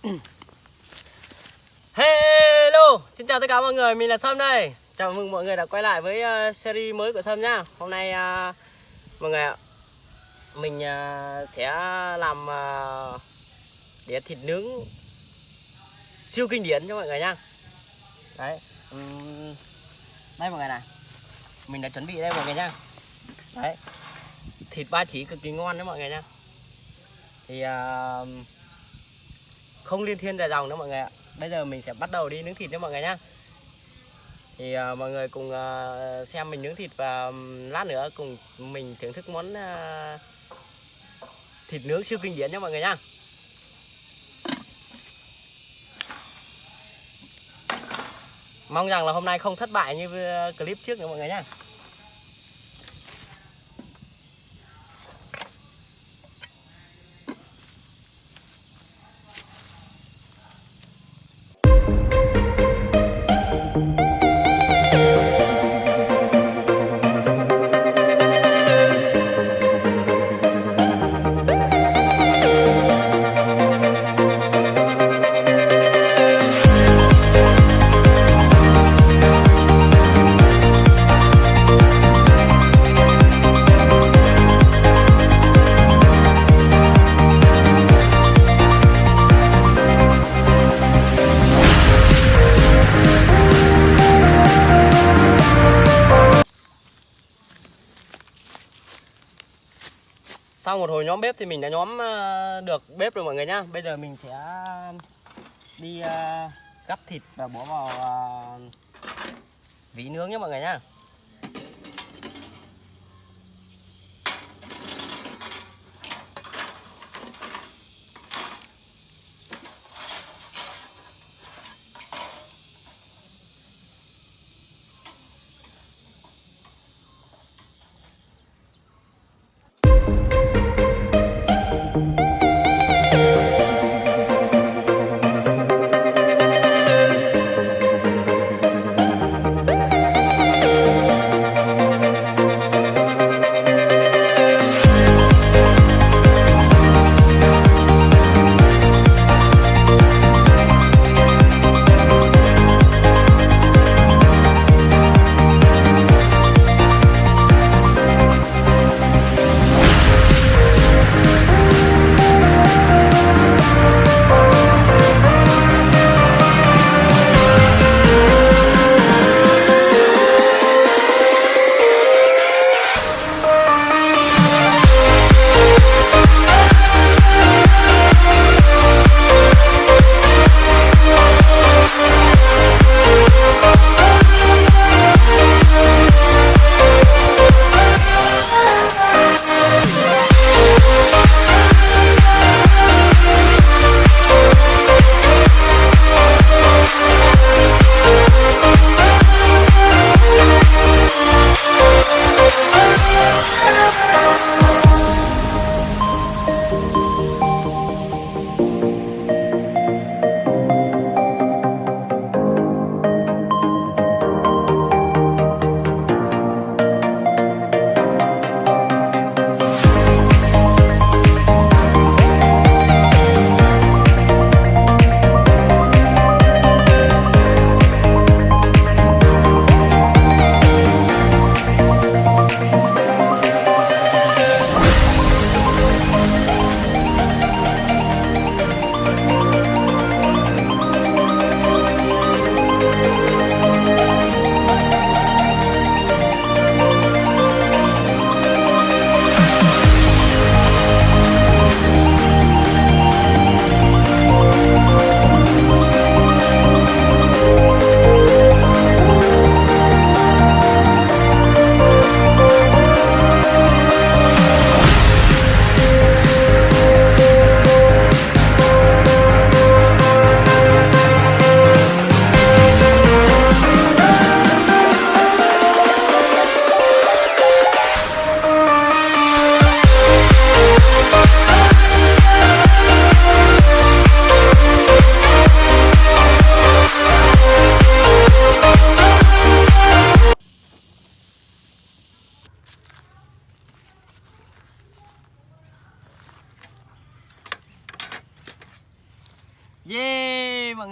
Hello, xin chào tất cả mọi người, mình là Sâm đây. Chào mừng mọi người đã quay lại với uh, series mới của Sâm nhá. Hôm nay uh, mọi người ạ Mình uh, sẽ làm uh, đĩa thịt nướng siêu kinh điển cho mọi người nhá. Đấy um, Đây mọi người này. Mình đã chuẩn bị đây mọi người nhá. Đấy Thịt ba chỉ cực kỳ ngon đấy mọi người nhá. Thì uh, không liên thiên dài dòng nữa mọi người ạ. Bây giờ mình sẽ bắt đầu đi nướng thịt nha mọi người nhá. Thì uh, mọi người cùng uh, xem mình nướng thịt và um, lát nữa cùng mình thưởng thức món uh, thịt nướng siêu kinh điển nha mọi người nhá. Mong rằng là hôm nay không thất bại như clip trước nữa mọi người nhá. Một hồi nhóm bếp thì mình đã nhóm ờ, được bếp rồi mọi người nhá. Bây giờ mình sẽ ờ, đi ờ, gắp thịt và bỏ vào ờ, vỉ nướng nhé mọi người nhá.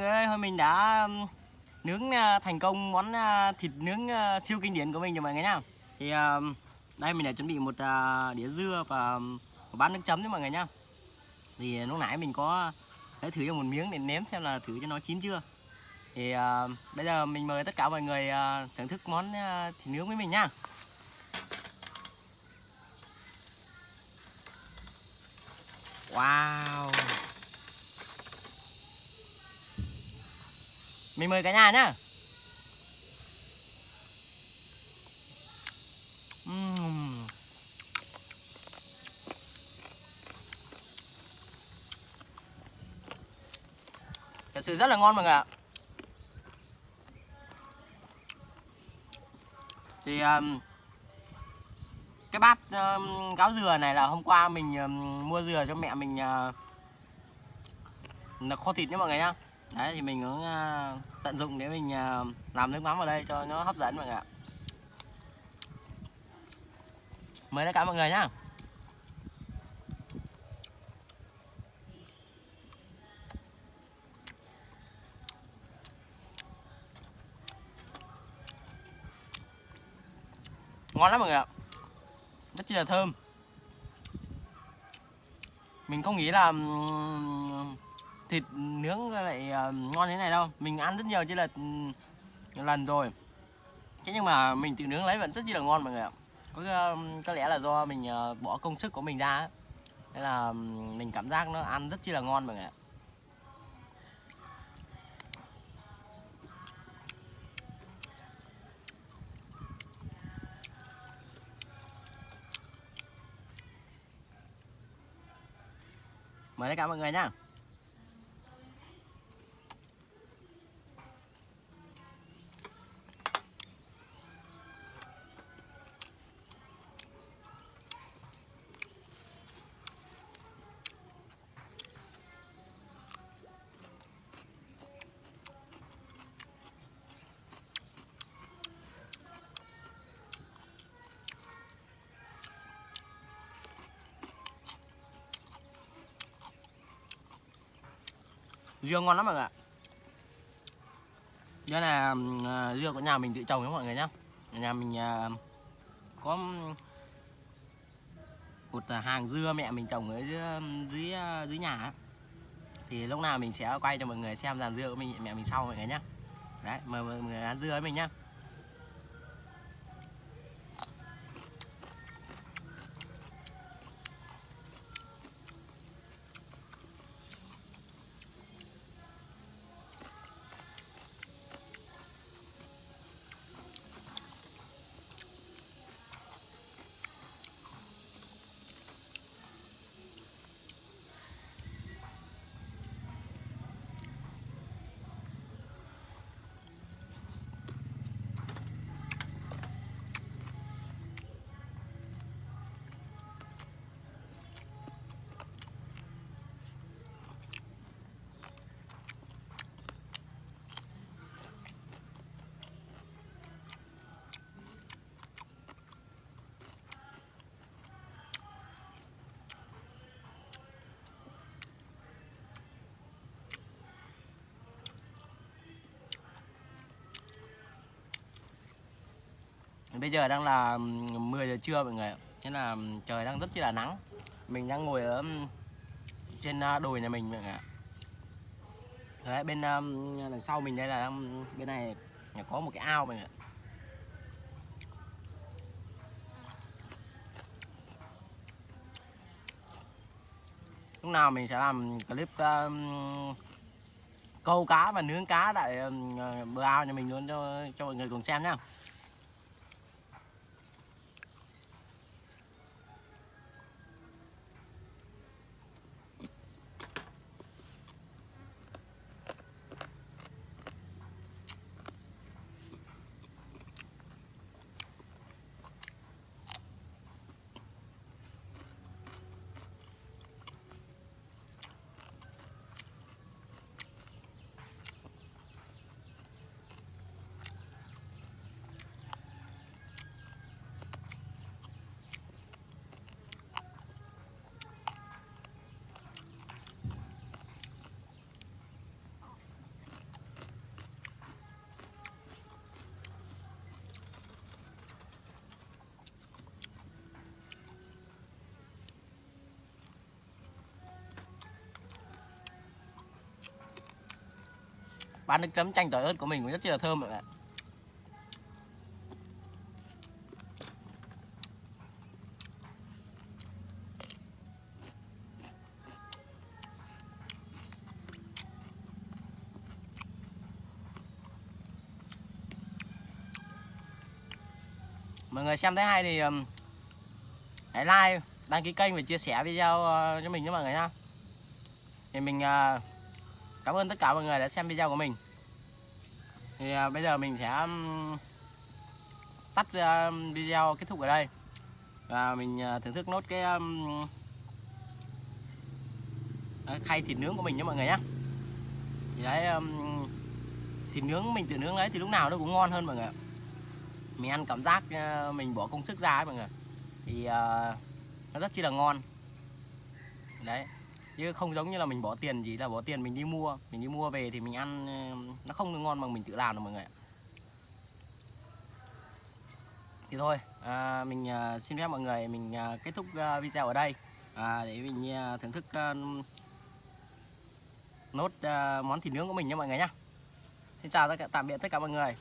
Ơi, hôm mình đã nướng à, thành công món à, thịt nướng à, siêu kinh điển của mình rồi mọi người nhá. Thì đây mình đã chuẩn bị một đĩa dưa và một bát nước chấm đấy mọi người nhá. Thì lúc nãy mình có lấy thử cho một miếng để nếm xem là thử cho nó chín chưa. Thì bây giờ mình mời tất cả mọi người thưởng thức món thịt nướng với mình nhá. Wow. Mình mời cả nhà nhá. Uhm. Thật sự rất là ngon mọi người ạ. Thì um, cái bát um, gáo dừa này là hôm qua mình um, mua dừa cho mẹ mình uh, là kho thịt nhé mọi người nhá đấy, thì mình cũng ờ, tận dụng để mình ờ, làm nước mắm vào đây cho nó hấp dẫn mọi người ạ. Mời tất cả mọi người nhá. Ngon lắm mọi người ạ. Rất chi là thơm. Mình không nghĩ là thịt nướng lại ờ, ngon thế này đâu. Mình ăn rất nhiều chứ là ừ, lần rồi. Thế nhưng mà mình tự nướng lấy vẫn rất chi là ngon mọi người ạ. Có ờ, có lẽ là do mình ờ, bỏ công sức của mình ra nên là ừ, mình cảm giác nó ăn rất chi là ngon mọi người ạ. Mời tất cả mọi người nha dưa ngon lắm mọi người ạ. Dưa là uh, dưa của nhà mình tự trồng đấy mọi người nhá. Nhà mình uh, có một hàng dưa mẹ mình trồng ở dưới dưới, à, dưới nhà thì lúc nào mình sẽ quay cho mọi người xem dàn dưa của mình mẹ mình sau mọi người nhá. Đấy mời mọi người ăn dưa với mình nhá. Bây giờ đang là 10 giờ trưa mọi người Thế là trời đang rất chi là nắng. Mình đang ngồi ở trên đồi nhà mình mọi người ạ. Đấy, bên đằng sau mình đây là bên này có một cái ao mọi người ạ. Lúc nào mình sẽ làm clip uh, câu cá và nướng cá tại uh, bờ ao nhà mình luôn cho cho mọi người cùng xem nhá. Bán nước chấm chanh tỏi ớt của mình cũng rất là thơm mọi người ạ. Mọi người xem thấy hay thì hãy like đăng ký kênh và chia sẻ video ờ, cho mình nhé mọi người nha thì mình uh, cảm ơn tất cả mọi người đã xem video của mình. Thì à, bây giờ mình sẽ tắt à, video kết thúc ở đây. Và mình à, thưởng thức nốt cái à, khay thịt nướng của mình nhé mọi người nhé. Thì đấy thịt nướng mình tự nướng đấy thì lúc nào nó cũng ngon hơn mọi người mình ăn cảm giác mình bỏ công sức ra ấy mọi người thì nó rất chi là ngon. Đấy chứ không giống như là mình bỏ tiền gì là bỏ tiền mình đi mua. Mình đi mua về thì mình ăn ừ, nó không được ngon bằng mình tự làm đâu mọi người ạ. thì thôi à, mình à, xin phép mọi người mình à, kết thúc à, video ở đây. À, để mình à, thưởng thức à, nốt à, món thịt nướng của mình nha mọi người nhá. Xin chào tất cả tạm biệt tất cả mọi người.